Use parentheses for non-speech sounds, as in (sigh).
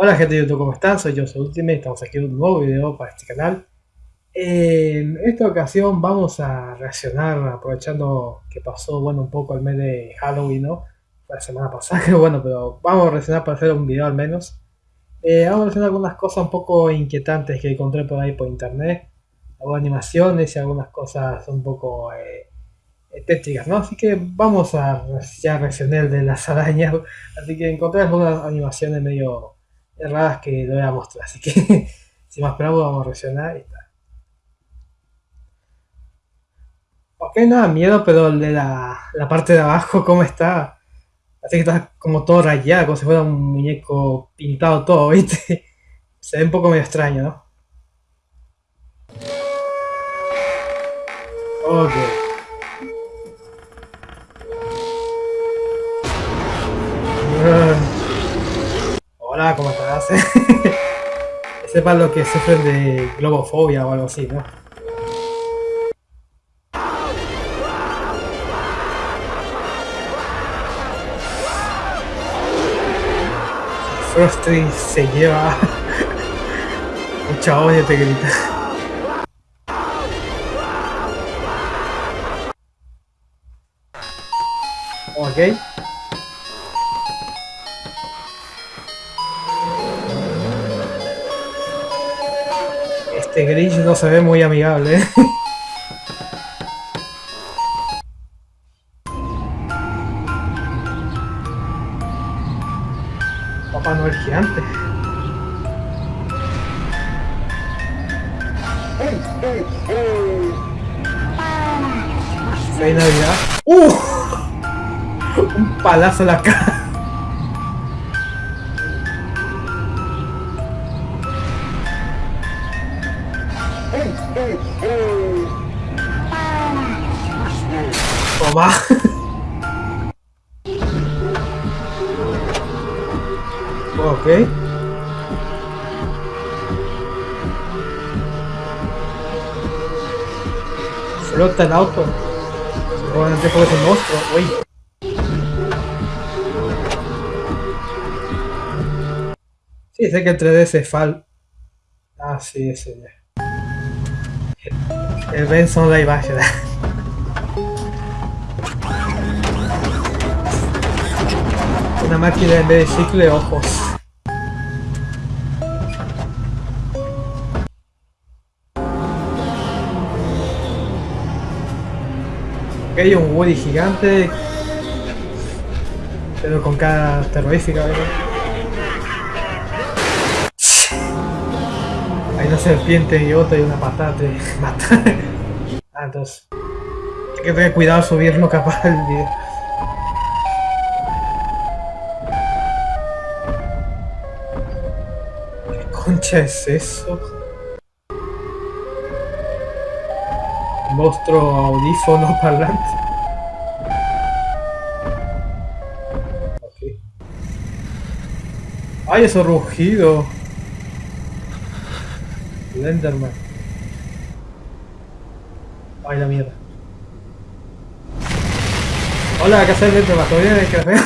Hola gente de YouTube, ¿cómo están? Soy yo, soy Ultimate, estamos aquí en un nuevo video para este canal. En esta ocasión vamos a reaccionar aprovechando que pasó, bueno, un poco el mes de Halloween, ¿no? La semana pasada, (laughs) que bueno, pero vamos a reaccionar para hacer un video al menos. Eh, vamos a reaccionar algunas cosas un poco inquietantes que encontré por ahí por internet. Algunas animaciones y algunas cosas un poco eh, tétricas, ¿no? Así que vamos a ya reaccionar de las arañas. (laughs) Así que encontré algunas animaciones medio raras que lo voy a mostrar. Así que, (laughs) sin más preámbulos, vamos a reaccionar y está. Ok, nada, miedo, pero el de la, la parte de abajo, (laughs) ¿cómo está? Así que está como todo rayado, como si fuera un muñeco pintado todo, (laughs) ¿viste? Se ve un poco medio extraño, ¿no? Ok. (laughs) Para los que sufren de globofobia o algo así, ¿no? Frosty se lleva (laughs) mucha odio te grita. Ok. Este Grinch no se ve muy amigable. ¿eh? (laughs) Papá Noel gigante. Feliz Navidad. ¡Uh! (laughs) Un palazo a la cara. Toma. ok. Flota el auto. Seguramente fue un monstruo. Uy. Sí, sé que el 3D se fal... Ah, sí, ese ya. El Benson live action. Una máquina en vez de chicle ojos. Ok, un Woody gigante. Pero con cara terrorífica, ¿verdad? Una serpiente y otra y una patada te (laughs) mata. ah, entonces. Hay que tener cuidado subirlo capaz el video. concha es eso? Monstruo audífono (laughs) parlante. ¡Ay, eso rugido! Lenderman. Ay, la mierda. Hola, ¿qué haces, Lenderman? ¿Todo bien? ¿Qué haces?